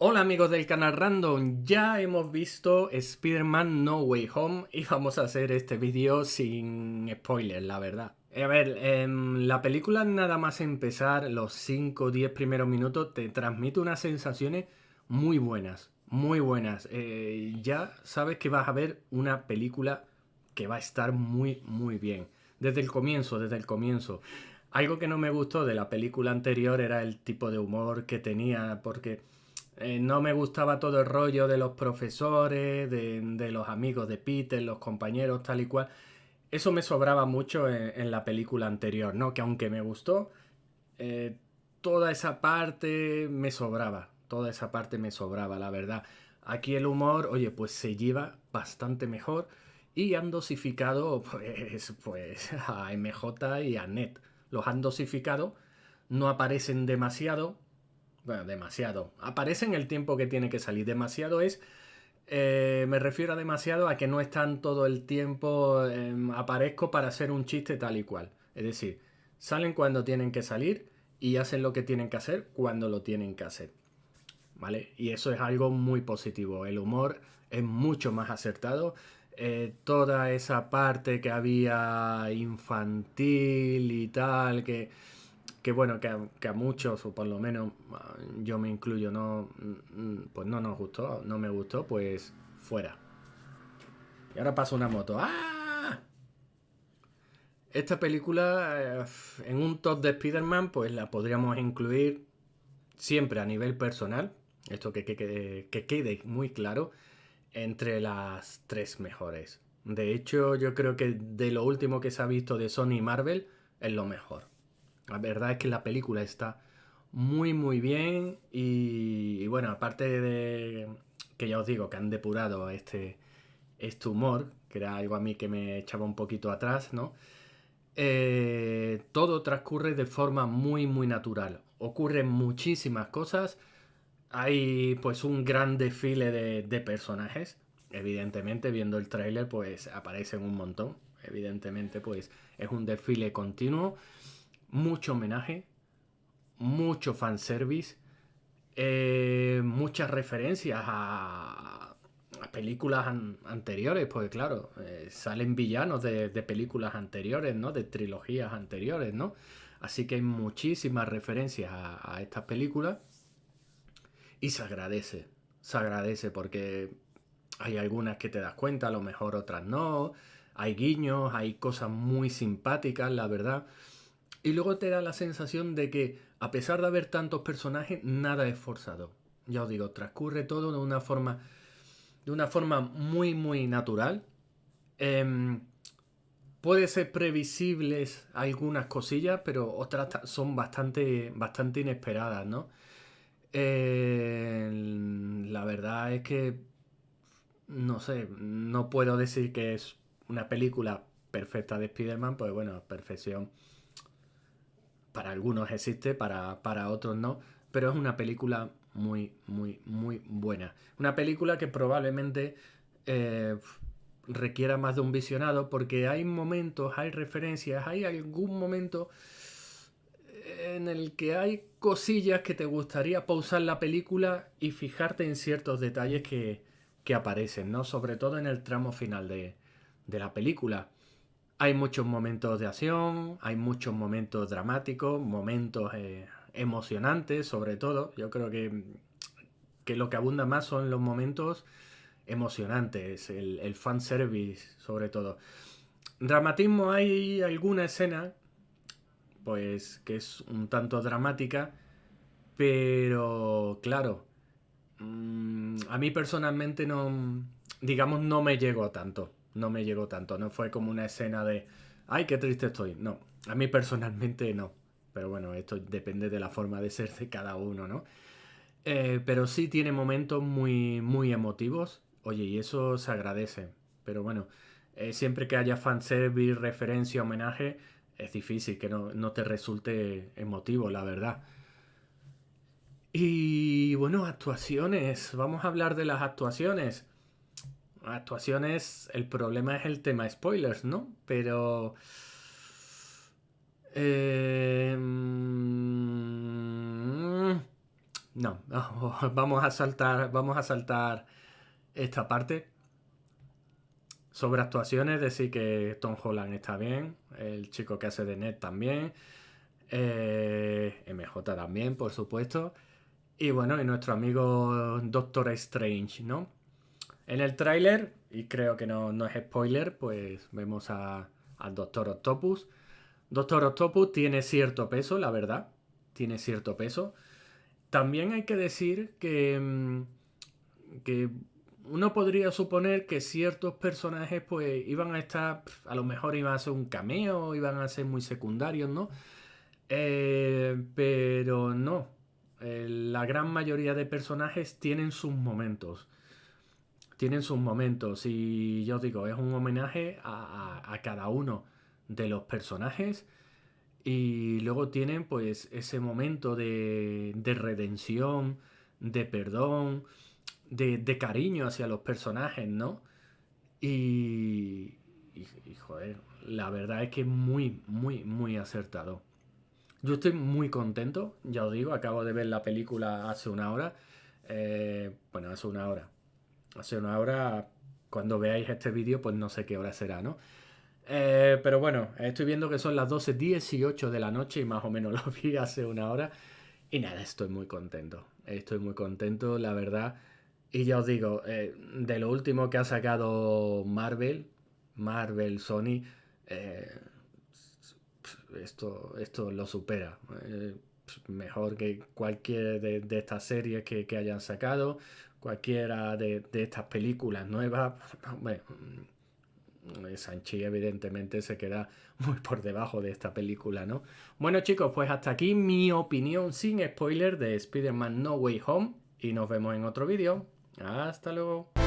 Hola amigos del canal Random, ya hemos visto Spider-Man No Way Home y vamos a hacer este vídeo sin spoilers, la verdad. A ver, en la película nada más empezar, los 5 o 10 primeros minutos te transmite unas sensaciones muy buenas, muy buenas. Eh, ya sabes que vas a ver una película que va a estar muy, muy bien. Desde el comienzo, desde el comienzo. Algo que no me gustó de la película anterior era el tipo de humor que tenía, porque eh, no me gustaba todo el rollo de los profesores, de, los amigos de Peter, los compañeros, tal y cual. Eso me sobraba mucho en, la película anterior, ¿no? Que aunque me gustó, eh, toda esa parte me sobraba. Toda esa parte me sobraba, la verdad. Aquí el humor, oye, pues se lleva bastante mejor y han dosificado pues, pues a MJ y a Ned. Los han dosificado, no aparecen demasiado, bueno, demasiado. Aparece en el tiempo que tiene que salir. Demasiado es... Eh, me refiero a demasiado a que no están todo el tiempo... Em, aparezco para hacer un chiste tal y cual. Es decir, salen cuando tienen que salir y hacen lo que tienen que hacer cuando lo tienen que hacer. ¿Vale? Y eso es algo muy positivo. El humor es mucho más acertado. Eh, toda esa parte que había infantil y tal, que que bueno, que a, muchos, o por lo menos ah, yo me incluyo, no, mm, pues no nos gustó, no me gustó, pues fuera. Y ahora pasa una moto. ¡Ah! Esta película, eh, en un top de Spider-Man, pues la podríamos incluir siempre a nivel personal, esto que, que, que quede muy claro, entre las tres mejores. De hecho, yo creo que de lo último que se ha visto de Sony y Marvel, es lo mejor. La verdad es que la película está muy muy bien y, bueno, aparte de que ya os digo que han depurado este, este humor, que era algo a mí que me echaba un poquito atrás, ¿no? Eh, todo transcurre de forma muy muy natural. Ocurren muchísimas cosas. Hay pues un gran desfile de, de personajes. Evidentemente, viendo el tráiler, pues aparecen un montón. Evidentemente, pues es un desfile continuo mucho homenaje, mucho fanservice, eh, muchas referencias a, películas anteriores, porque claro, eh, salen villanos de, películas anteriores, ¿no? De trilogías anteriores, ¿no? Así que hay muchísimas referencias a, a estas películas y se agradece, se agradece porque hay algunas que te das cuenta, a lo mejor otras no, hay guiños, hay cosas muy simpáticas, la verdad. Y luego te da la sensación de que, a pesar de haber tantos personajes, nada es forzado. Ya os digo, transcurre todo de una forma, de una forma muy, muy natural. Em, puede ser previsibles algunas cosillas, pero otras son bastante, bastante inesperadas, ¿no? la verdad es que, no sé, no puedo decir que es una película perfecta de Spider-Man, pues bueno, perfección para algunos existe, para, otros no, pero es una película muy, muy, muy buena. Una película que probablemente eh, requiera más de un visionado porque hay momentos, hay referencias, hay algún momento en el que hay cosillas que te gustaría pausar la película y fijarte en ciertos detalles que, aparecen, ¿no? Sobre todo en el tramo final de, de la película. Hay muchos momentos de acción, hay muchos momentos dramáticos, momentos eh, emocionantes sobre todo. Yo creo que, que, lo que abunda más son los momentos emocionantes, el, el fanservice sobre todo. Dramatismo hay alguna escena, pues que es un tanto dramática, pero claro, mm, a mí personalmente no, digamos, no me llegó tanto no me llegó tanto. No fue como una escena de, ay, qué triste estoy. No, a mí personalmente no. Pero bueno, esto depende de la forma de ser de cada uno, ¿no? Eh, pero sí tiene momentos muy, muy emotivos. Oye, y eso se agradece. Pero bueno, eh, siempre que haya fanservice, referencia, homenaje, es difícil que no, no te resulte emotivo, la verdad. Y bueno, actuaciones. Vamos a hablar de las actuaciones actuaciones, el problema es el tema spoilers, ¿no? Pero... Em, no, vamos a saltar, vamos a saltar esta parte. Sobre actuaciones, decir que Tom Holland está bien, el chico que hace de Ned también, eh, MJ también, por supuesto, y bueno, y nuestro amigo Doctor Strange, ¿no? En el tráiler, y creo que no, no, es spoiler, pues vemos a, al Doctor Octopus. Doctor Octopus tiene cierto peso, la verdad, tiene cierto peso. También hay que decir que, mm, que uno podría suponer que ciertos personajes pues iban a estar, a lo mejor iban a ser un cameo, iban a ser muy secundarios, ¿no? Eh, pero no, eh, la gran mayoría de personajes tienen sus momentos. Tienen sus momentos y yo digo, es un homenaje a cada uno de los personajes y luego tienen pues ese momento de, redención, de perdón, de, cariño hacia los personajes, ¿no? Y, y, joder, la verdad es que muy, muy, muy acertado. Yo estoy muy contento, ya os digo, acabo de ver la película hace una hora. Eh, bueno, hace una hora. Hace una hora, cuando veáis este vídeo, pues no sé qué hora será, ¿no? Eh, pero bueno, estoy viendo que son las 12.18 de la noche y más o menos lo vi hace una hora. Y nada, estoy muy contento. Estoy muy contento, la verdad. Y ya os digo, eh, de lo último que ha sacado Marvel, Marvel, Sony, eh, esto, esto lo supera. mejor que cualquier de, estas series que, hayan sacado, cualquiera de, estas películas nuevas. Bueno, Sanchi evidentemente se queda muy por debajo de esta película, ¿no? Bueno chicos, pues hasta aquí mi opinión sin spoiler de Spider-Man No Way Home y nos vemos en otro vídeo. Hasta luego.